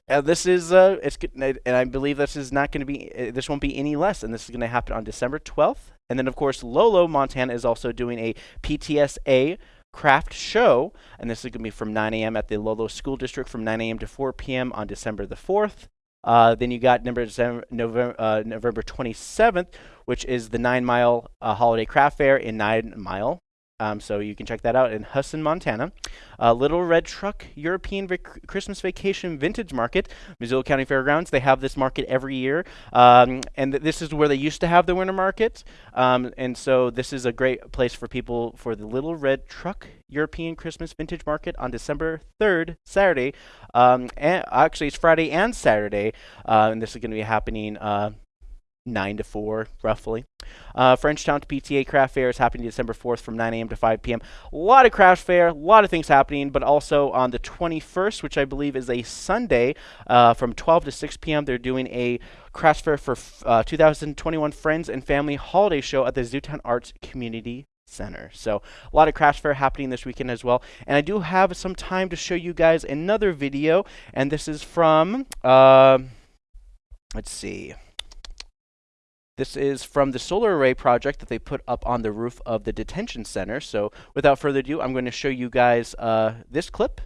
Uh, this is uh, it's and I believe this is not going to be uh, this won't be any less, and this is going to happen on December 12th. And then of course Lolo Montana is also doing a PTSA craft show, and this is going to be from 9 a.m. at the Lolo School District from 9 a.m. to 4 p.m. on December the 4th. Uh, then you got November, November, uh, November 27th, which is the Nine Mile uh, Holiday Craft Fair in Nine Mile. Um, so you can check that out in Huson, Montana. Uh, Little Red Truck European Christmas Vacation Vintage Market, Missoula County Fairgrounds. They have this market every year, um, and th this is where they used to have the winter market. Um, and so this is a great place for people for the Little Red Truck European Christmas Vintage Market on December 3rd, Saturday. Um, and actually, it's Friday and Saturday, uh, and this is going to be happening uh, 9 to 4, roughly. Uh, Frenchtown PTA Craft Fair is happening December 4th from 9 a.m. to 5 p.m. A lot of craft fair, a lot of things happening, but also on the 21st, which I believe is a Sunday, uh, from 12 to 6 p.m., they're doing a craft fair for uh, 2021 Friends and Family Holiday Show at the Zootown Arts Community Center. So a lot of craft fair happening this weekend as well. And I do have some time to show you guys another video, and this is from, uh, let's see. This is from the solar array project that they put up on the roof of the detention center. So without further ado, I'm going to show you guys uh, this clip.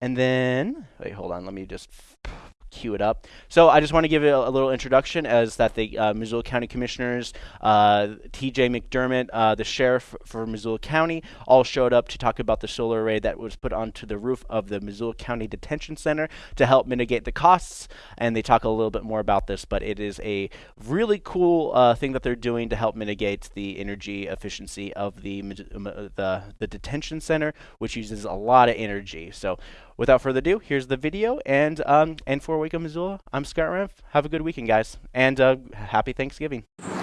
And then, wait, hold on, let me just cue it up. So I just want to give a, a little introduction as that the uh, Missoula County Commissioners, uh, T.J. McDermott, uh, the sheriff for Missoula County, all showed up to talk about the solar array that was put onto the roof of the Missoula County Detention Center to help mitigate the costs. And they talk a little bit more about this, but it is a really cool uh, thing that they're doing to help mitigate the energy efficiency of the the the detention center, which uses a lot of energy. So without further ado, here's the video. And um, and for Wake Up Missoula, I'm Scott Rev. Have a good weekend, guys, and uh, happy Thanksgiving. (laughs)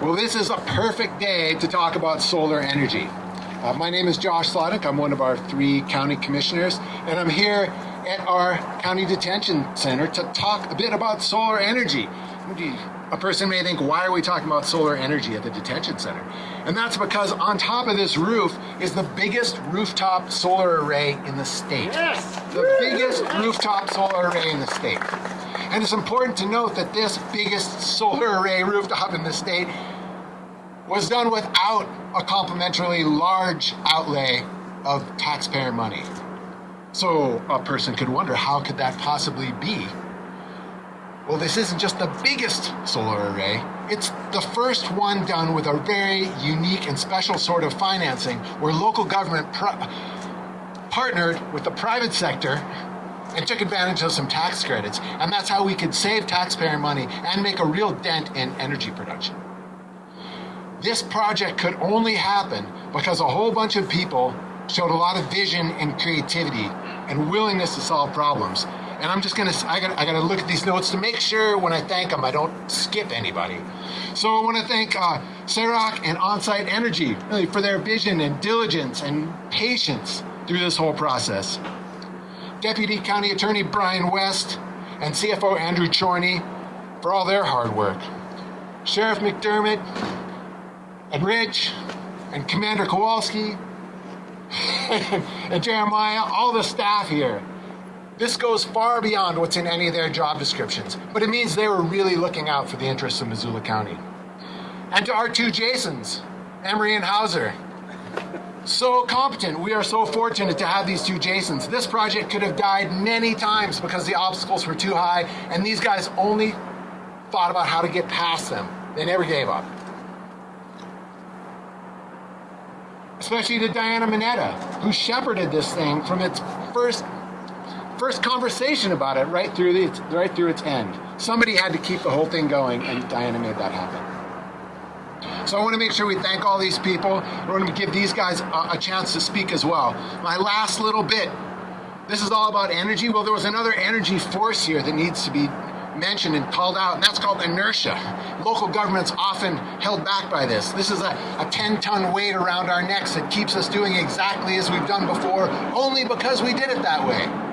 Well, this is a perfect day to talk about solar energy. Uh, my name is Josh Slotnick. I'm one of our three county commissioners, and I'm here at our county detention center to talk a bit about solar energy. A person may think, why are we talking about solar energy at the detention center? And that's because on top of this roof is the biggest rooftop solar array in the state. Yes. The biggest rooftop solar array in the state. And it's important to note that this biggest solar array rooftop in the state was done without a complementarily large outlay of taxpayer money. So a person could wonder, how could that possibly be? Well, this isn't just the biggest solar array, it's the first one done with a very unique and special sort of financing where local government partnered with the private sector and took advantage of some tax credits. And that's how we could save taxpayer money and make a real dent in energy production. This project could only happen because a whole bunch of people showed a lot of vision and creativity and willingness to solve problems. And I'm just gonna, I gotta, I gotta look at these notes to make sure when I thank them, I don't skip anybody. So I wanna thank uh, CEROC and Onsite Energy really for their vision and diligence and patience through this whole process. Deputy County Attorney Brian West and CFO Andrew Czorny for all their hard work. Sheriff McDermott and Rich and Commander Kowalski (laughs) and Jeremiah, all the staff here. This goes far beyond what's in any of their job descriptions, but it means they were really looking out for the interests of Missoula County. And to our two Jasons, Emery and Hauser, so competent. We are so fortunate to have these two Jasons. This project could have died many times because the obstacles were too high, and these guys only thought about how to get past them. They never gave up. Especially to Diana Maneta, who shepherded this thing from its first first conversation about it right through the right through its end. Somebody had to keep the whole thing going, and Diana made that happen. So I want to make sure we thank all these people. I want to give these guys a, a, chance to speak as well. My last little bit. This is all about energy. Well, there was another energy force here that needs to be mentioned and called out, and that's called inertia. Local governments often held back by this. This is a, a 10-ton weight around our necks that keeps us doing exactly as we've done before, only because we did it that way.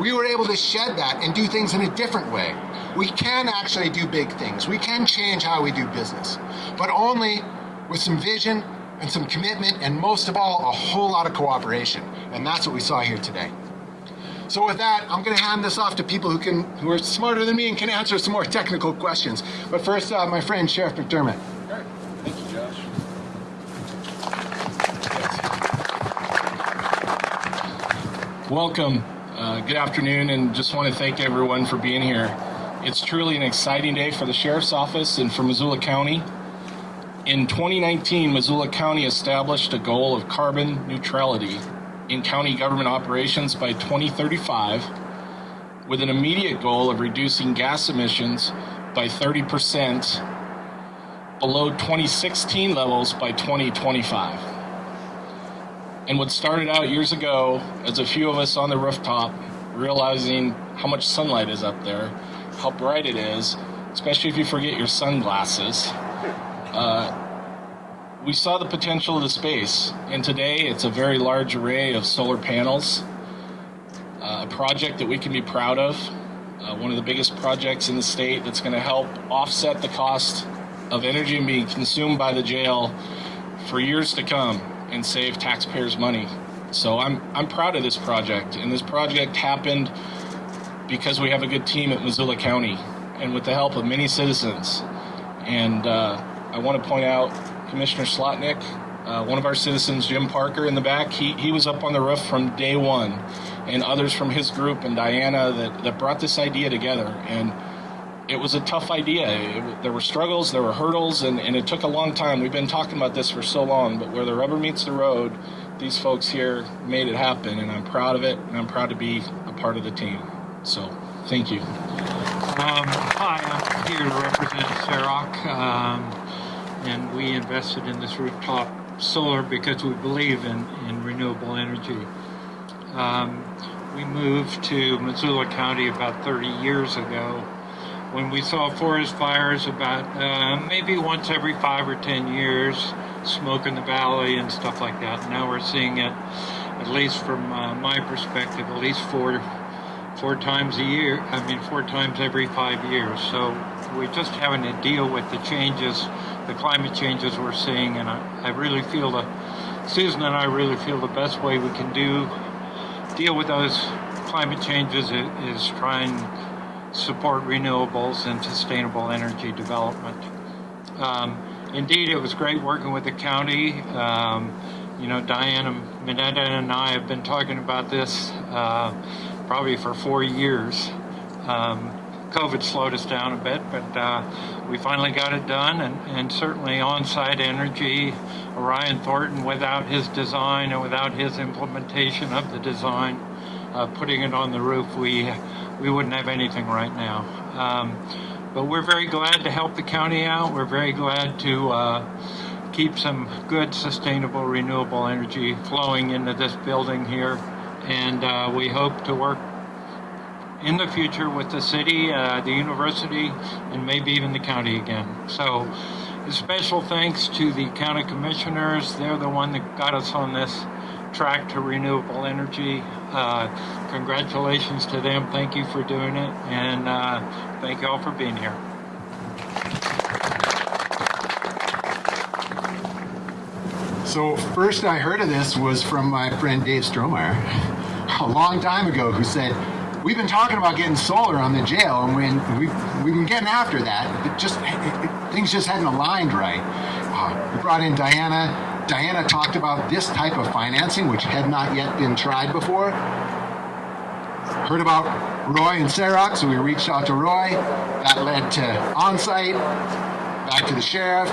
We were able to shed that and do things in a different way. We can actually do big things. We can change how we do business, but only with some vision and some commitment, and most of all, a whole lot of cooperation. And that's what we saw here today. So with that, I'm going to hand this off to people who can, who are smarter than me and can answer some more technical questions. But first, uh, my friend Sheriff McDermott. Okay. Thank you, Josh. Welcome. Uh, good afternoon, and just want to thank everyone for being here. It's truly an exciting day for the Sheriff's Office and for Missoula County. In 2019, Missoula County established a goal of carbon neutrality in county government operations by 2035, with an immediate goal of reducing gas emissions by 30% below 2016 levels by 2025. And what started out years ago as a few of us on the rooftop realizing how much sunlight is up there, how bright it is, especially if you forget your sunglasses, uh, we saw the potential of the space. And today it's a very large array of solar panels, uh, a project that we can be proud of, uh, one of the biggest projects in the state that's going to help offset the cost of energy being consumed by the jail for years to come and save taxpayers money. So I'm I'm proud of this project, and this project happened because we have a good team at Missoula County, and with the help of many citizens. And uh, I want to point out Commissioner Slotnick, uh, one of our citizens, Jim Parker, in the back. He he was up on the roof from day one, and others from his group and Diana that that brought this idea together and it was a tough idea. It, there were struggles, there were hurdles, and, and it took a long time. We've been talking about this for so long, but where the rubber meets the road, these folks here made it happen, and I'm proud of it, and I'm proud to be a part of the team. So, thank you. Um, hi, I'm here to represent CEROC, um, and we invested in this rooftop solar because we believe in, in renewable energy. Um, we moved to Missoula County about 30 years ago when we saw forest fires about uh, maybe once every five or ten years, smoke in the valley and stuff like that. Now we're seeing it, at least from uh, my perspective, at least four four times a year. I mean, four times every five years. So we're just having to deal with the changes, the climate changes we're seeing, and I, I really feel the Susan and I really feel the best way we can do deal with those climate changes is, is try and support renewables and sustainable energy development. Um, indeed, it was great working with the county. Um, you know, Diana Maneta and I have been talking about this uh, probably for four years. Um, COVID slowed us down a bit, but uh, we finally got it done, and, and certainly on-site energy, Orion Thornton, without his design and without his implementation of the design, uh, putting it on the roof, we we wouldn't have anything right now. Um, but we're very glad to help the county out. We're very glad to uh, keep some good, sustainable, renewable energy flowing into this building here. And uh, we hope to work in the future with the city, uh, the university, and maybe even the county again. So a special thanks to the county commissioners. They're the one that got us on this track to renewable energy. Uh, congratulations to them. Thank you for doing it. And uh, thank you all for being here. So first I heard of this was from my friend Dave Strohmaier a long time ago who said, we've been talking about getting solar on the jail and when we've, we've been getting after that, it just, it, it, things just hadn't aligned right. Uh, we brought in Diana Diana talked about this type of financing, which had not yet been tried before. Heard about Roy and Sarok, so we reached out to Roy. That led to on-site, back to the sheriff,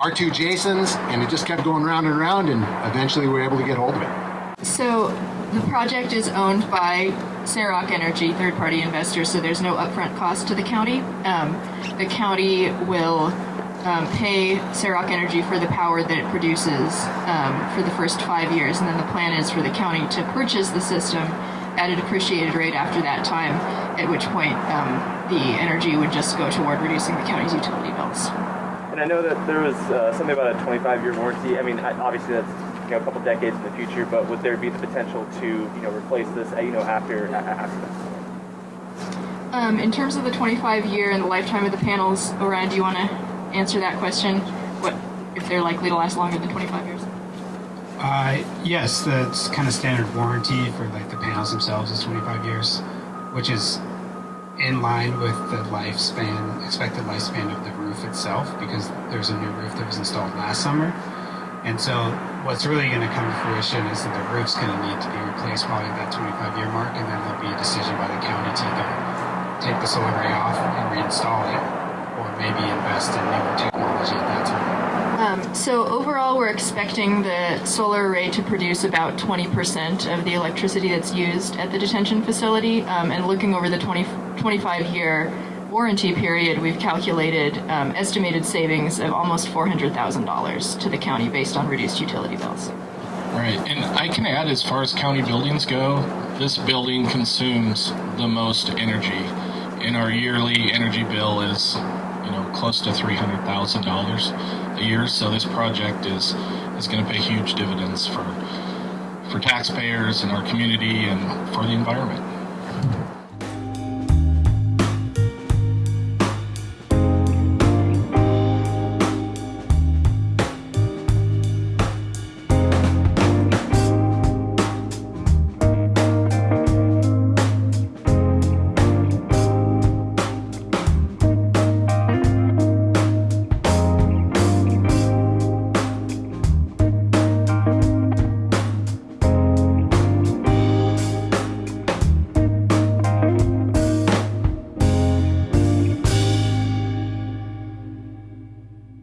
our two Jasons, and it just kept going round and round, and eventually we were able to get hold of it. So the project is owned by Sarok Energy, third-party investors, so there's no upfront cost to the county. Um, the county will um, pay Sarok Energy for the power that it produces um, for the first five years, and then the plan is for the county to purchase the system at a depreciated rate after that time, at which point um, the energy would just go toward reducing the county's utility bills. And I know that there was uh, something about a 25-year warranty. I mean, I- obviously that's you know a couple decades in the future, but would there be the potential to you know replace this you know after after that? Um, in terms of the 25 year and the lifetime of the panels, Orion, do you want to answer that question? What if they're likely to last longer than 25 years? Uh, yes, that's kind of standard warranty for like the panels themselves is 25 years, which is in line with the lifespan, expected lifespan of the roof itself, because there's a new roof that was installed last summer. And so what's really going to come to fruition is that the roof's going to need to be replaced probably at that 25 year mark, and then there'll be a decision by the county to either take the solar array off and reinstall it, maybe invest in newer technology at that time. Um, so overall, we're expecting the solar array to produce about 20% of the electricity that's used at the detention facility. Um, and looking over the 20, 25 year warranty period, we've calculated um, estimated savings of almost $400,000 to the county based on reduced utility bills. Right, and I can add as far as county buildings go, this building consumes the most energy. And our yearly energy bill is, you know, close to $300,000 a year. So this project is, is going to pay huge dividends for, for taxpayers and our community and for the environment.